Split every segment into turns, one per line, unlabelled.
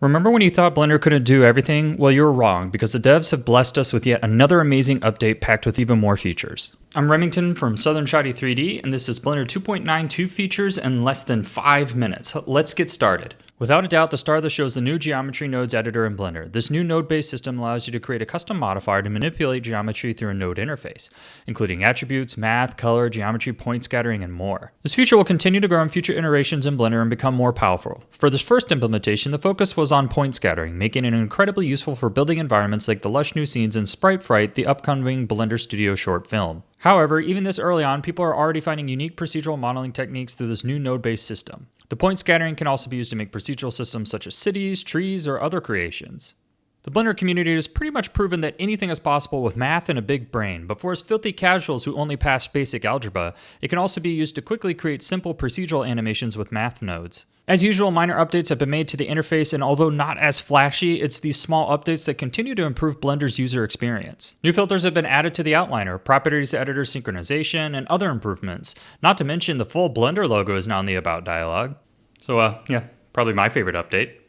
Remember when you thought Blender couldn't do everything? Well, you were wrong, because the devs have blessed us with yet another amazing update packed with even more features. I'm Remington from Southern Shotty 3D, and this is Blender 2.92 features in less than 5 minutes. Let's get started. Without a doubt, the star of the show is the new Geometry Nodes editor in Blender. This new node-based system allows you to create a custom modifier to manipulate geometry through a node interface, including attributes, math, color, geometry, point scattering, and more. This feature will continue to grow in future iterations in Blender and become more powerful. For this first implementation, the focus was on point scattering, making it incredibly useful for building environments like the lush new scenes in Sprite Fright, the upcoming Blender Studio short film. However, even this early on, people are already finding unique procedural modeling techniques through this new node-based system. The point scattering can also be used to make procedural systems such as cities, trees, or other creations. The Blender community has pretty much proven that anything is possible with math and a big brain, but for us filthy casuals who only pass basic algebra, it can also be used to quickly create simple procedural animations with math nodes. As usual, minor updates have been made to the interface, and although not as flashy, it's these small updates that continue to improve Blender's user experience. New filters have been added to the outliner, properties editor synchronization, and other improvements. Not to mention the full Blender logo is now in the About dialog. So, uh, yeah, probably my favorite update.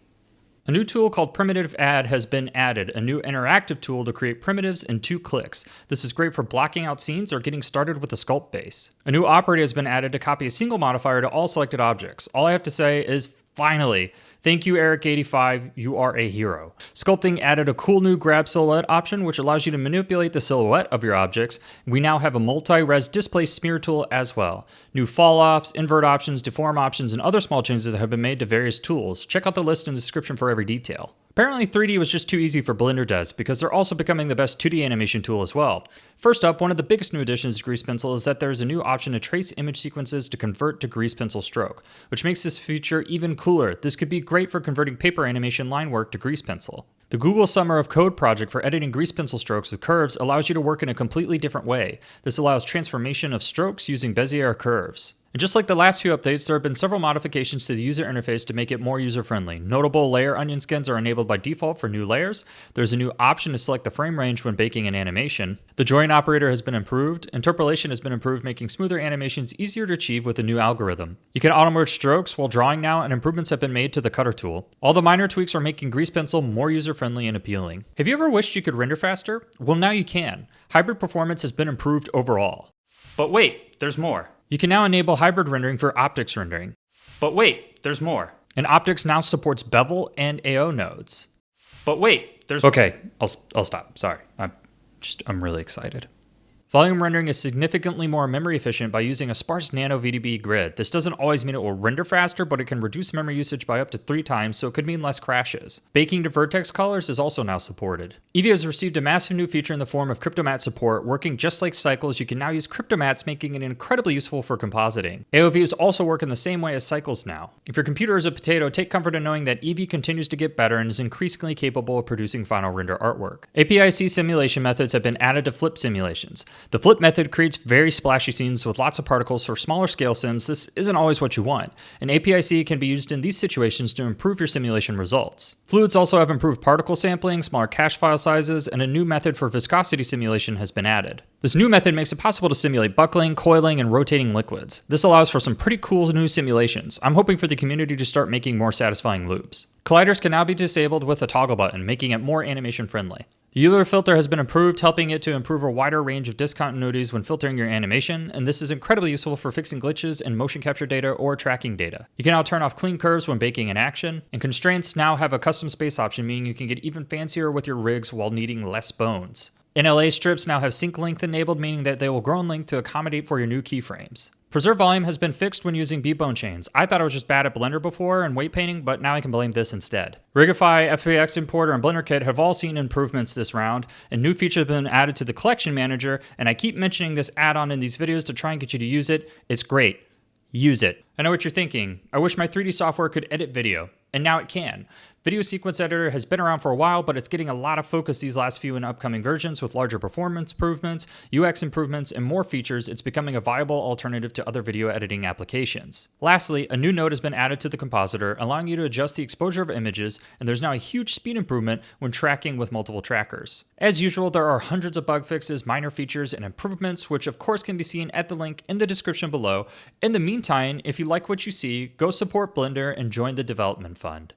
A new tool called Primitive Add has been added, a new interactive tool to create primitives in two clicks. This is great for blocking out scenes or getting started with the sculpt base. A new operator has been added to copy a single modifier to all selected objects. All I have to say is finally, Thank you, Eric85. You are a hero. Sculpting added a cool new grab silhouette option, which allows you to manipulate the silhouette of your objects. We now have a multi-res display smear tool as well. New fall-offs, invert options, deform options, and other small changes that have been made to various tools. Check out the list in the description for every detail. Apparently 3D was just too easy for Blender devs because they're also becoming the best 2D animation tool as well. First up, one of the biggest new additions to Grease Pencil is that there is a new option to trace image sequences to convert to Grease Pencil stroke, which makes this feature even cooler. This could be great for converting paper animation line work to Grease Pencil. The Google Summer of Code project for editing grease pencil strokes with curves allows you to work in a completely different way. This allows transformation of strokes using Bezier curves. And just like the last few updates, there have been several modifications to the user interface to make it more user-friendly. Notable layer onion skins are enabled by default for new layers. There's a new option to select the frame range when baking an animation. The join operator has been improved. Interpolation has been improved, making smoother animations easier to achieve with a new algorithm. You can auto-merge strokes while drawing now, and improvements have been made to the cutter tool. All the minor tweaks are making Grease Pencil more user-friendly and appealing. Have you ever wished you could render faster? Well, now you can. Hybrid performance has been improved overall. But wait, there's more. You can now enable hybrid rendering for OptiX rendering. But wait, there's more. And OptiX now supports bevel and AO nodes. But wait, there's Okay, I'll I'll stop. Sorry. I'm just I'm really excited. Volume rendering is significantly more memory efficient by using a sparse NanoVDB grid. This doesn't always mean it will render faster, but it can reduce memory usage by up to three times, so it could mean less crashes. Baking to vertex colors is also now supported. Eevee has received a massive new feature in the form of Cryptomatte support. Working just like Cycles, you can now use Cryptomattes, making it incredibly useful for compositing. AOVs also work in the same way as Cycles now. If your computer is a potato, take comfort in knowing that Eevee continues to get better and is increasingly capable of producing final render artwork. APIC simulation methods have been added to flip simulations. The flip method creates very splashy scenes with lots of particles for smaller scale sims. This isn't always what you want. An APIC can be used in these situations to improve your simulation results. Fluids also have improved particle sampling, smaller cache file sizes, and a new method for viscosity simulation has been added. This new method makes it possible to simulate buckling, coiling, and rotating liquids. This allows for some pretty cool new simulations. I'm hoping for the community to start making more satisfying loops. Colliders can now be disabled with a toggle button, making it more animation friendly. The Euler filter has been improved, helping it to improve a wider range of discontinuities when filtering your animation, and this is incredibly useful for fixing glitches in motion capture data or tracking data. You can now turn off clean curves when baking an action, and constraints now have a custom space option, meaning you can get even fancier with your rigs while needing less bones. NLA strips now have sync length enabled, meaning that they will grow in length to accommodate for your new keyframes. Preserve volume has been fixed when using B-bone chains. I thought I was just bad at Blender before and weight painting, but now I can blame this instead. Rigify, FBX Importer, and Blender Kit have all seen improvements this round, and new features have been added to the Collection Manager, and I keep mentioning this add-on in these videos to try and get you to use it. It's great. Use it. I know what you're thinking. I wish my 3D software could edit video, and now it can. Video Sequence Editor has been around for a while, but it's getting a lot of focus these last few and upcoming versions with larger performance improvements, UX improvements, and more features. It's becoming a viable alternative to other video editing applications. Lastly, a new node has been added to the compositor, allowing you to adjust the exposure of images, and there's now a huge speed improvement when tracking with multiple trackers. As usual, there are hundreds of bug fixes, minor features, and improvements, which of course can be seen at the link in the description below. In the meantime, if you like what you see, go support Blender and join the development fund.